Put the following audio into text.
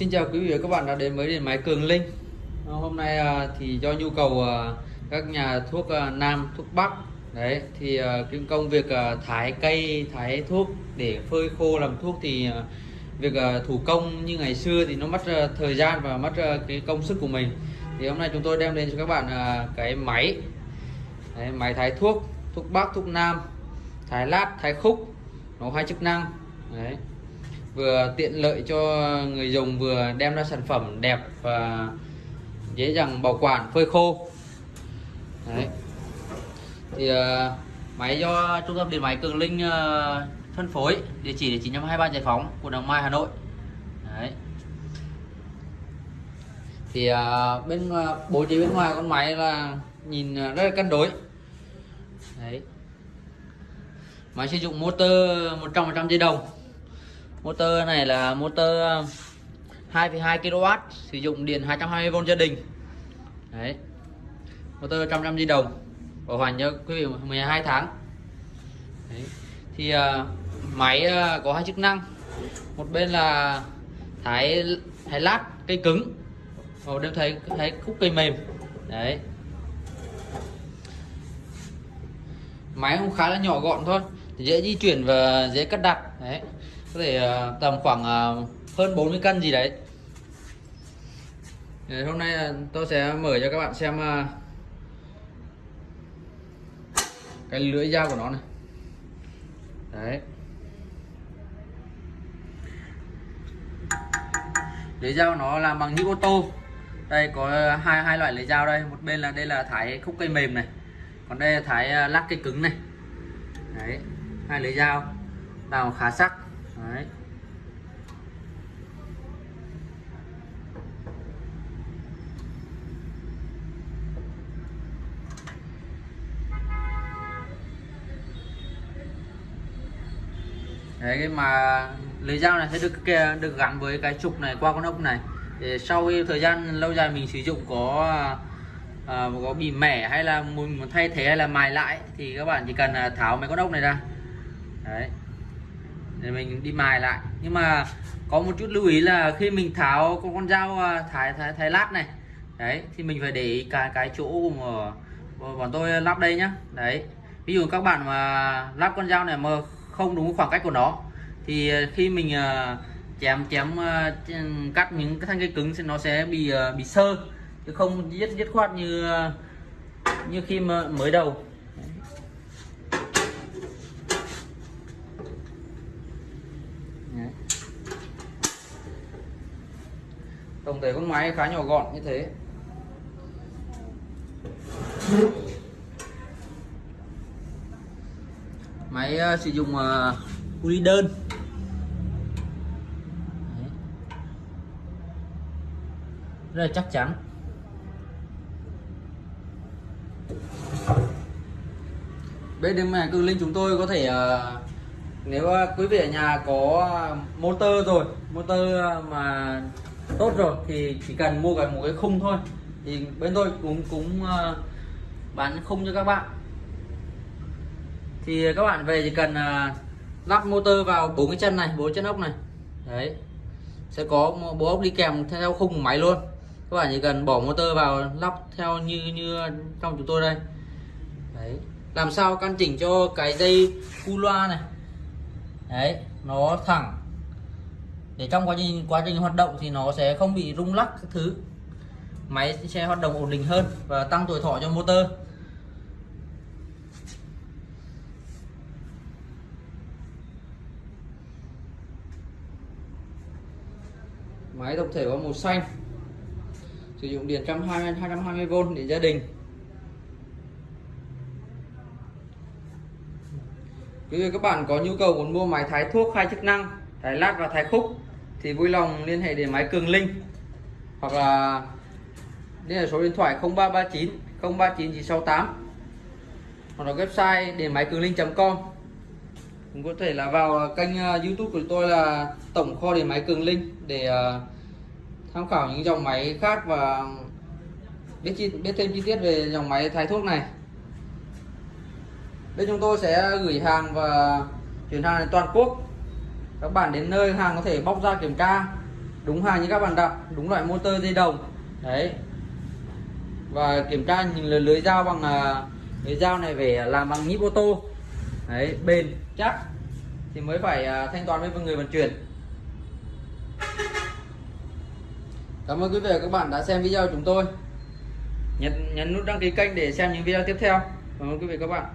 Xin chào quý vị và các bạn đã đến với điện máy Cường Linh. À, hôm nay à, thì do nhu cầu à, các nhà thuốc Nam, thuốc Bắc Đấy thì cái công việc thái cây, thái thuốc để phơi khô làm thuốc thì việc thủ công như ngày xưa thì nó mất thời gian và mất cái công sức của mình. Thì hôm nay chúng tôi đem đến cho các bạn cái máy. Đấy, Máy thái thuốc, thuốc Bắc, thuốc Nam Thái lát, thái khúc Nó hai chức năng. Đấy vừa tiện lợi cho người dùng vừa đem ra sản phẩm đẹp và dễ dàng bảo quản phơi khô Đấy. thì uh, máy do trung tâm điện máy Cường Linh uh, phân phối địa chỉ là 923 Giải Phóng quận Hoàng Mai Hà Nội Đấy. thì uh, bên uh, bố trí bên ngoài con máy là nhìn uh, rất là cân đối Đấy. máy sử dụng motor 100% dây đồng motor này là motor um, 2,2 kW sử dụng điện 220V gia đình. Đấy. Motor 100 di đồng bảo hành cho quý vị 12 tháng. Đấy. thì uh, máy uh, có hai chức năng. Một bên là thái thái lát cây cứng. Một bên thấy thấy khúc cây mềm. Đấy. Máy cũng khá là nhỏ gọn thôi dễ di chuyển và dễ cất đặt. Đấy có thể à, tầm khoảng à, hơn 40 cân gì đấy. Hôm nay tôi sẽ mở cho các bạn xem à, cái lưỡi dao của nó này. Đấy. Lưỡi dao nó làm bằng nhíp ô tô. Đây, có hai hai loại lưỡi dao đây. Một bên là, đây là thái khúc cây mềm này. Còn đây là thái lát cây cứng này. Đấy, hai lưỡi dao. Nào, khá sắc. Đấy. Đấy mà lưới dao này sẽ được được gắn với cái trục này qua con ốc này. Để sau khi thời gian lâu dài mình sử dụng có à, có bị mẻ hay là muốn thay thế hay là mài lại thì các bạn chỉ cần à, tháo mấy con ốc này ra. Đấy để mình đi mài lại. Nhưng mà có một chút lưu ý là khi mình tháo con con dao à, thái thái, thái lát này đấy thì mình phải để ý cái cái chỗ mà bọn tôi lắp đây nhá. Đấy ví dụ các bạn mà lắp con dao này mà không đúng khoảng cách của nó thì à, khi mình à, chém chém cắt những cái thanh cây cứng thì nó sẽ bị bị sơ chứ không dứt dứt khoát như như khi mà mới đầu. Tổng thể con máy khá nhỏ gọn như thế. Máy uh, sử dụng uh, đơn. Rất là chắc chắn. Bên đêm này cư linh chúng tôi có thể uh, nếu uh, quý vị ở nhà có motor rồi motor mà tốt rồi thì chỉ cần mua cái một cái khung thôi. Thì bên tôi cũng cũng uh, bán khung cho các bạn. Thì các bạn về chỉ cần uh, lắp motor vào bốn cái chân này bốn chân ốc này. Đấy. Sẽ có một bộ ốc đi kèm theo khung máy luôn. Các bạn chỉ cần bỏ motor vào lắp theo như như trong chúng tôi đây. Đấy. Làm sao căn chỉnh cho cái dây cu loa này. Đấy nó thẳng để trong quá trình quá trình hoạt động thì nó sẽ không bị rung lắc các thứ. Máy sẽ hoạt động ổn định hơn và tăng tuổi thọ cho motor. Máy tổng thể có màu xanh. Sử dụng điện 120 220V để gia đình. Quý vị các bạn có nhu cầu muốn mua máy thái thuốc hai chức năng, thái lát và thái khúc thì vui lòng liên hệ đến máy Cường Linh. Hoặc là liên hệ số điện thoại 0339 039968 hoặc là website điện máy cường linh.com cũng có thể là vào kênh à, YouTube của tôi là tổng kho điện máy Cường Linh để à, tham khảo những dòng máy khác và biết chi, biết thêm chi tiết về dòng máy thái thuốc này. Bên chúng tôi sẽ gửi hàng và chuyển hàng đến toàn quốc các bạn đến nơi hàng có thể bóc ra kiểm tra. Đúng hàng như các bạn đặt đúng loại motor dây đồng đấy. Và kiểm tra nhìn lưới, lưới dao bằng à, lưới dao này phải làm bằng nhíp ô tô. Đấy bền chắc thì mới phải à, thanh toán với người vận chuyển. Cảm ơn quý vị và các bạn đã xem video của chúng tôi. Nhấn nhấn nút đăng ký kênh để xem những video tiếp theo. Cảm ơn quý vị và các bạn.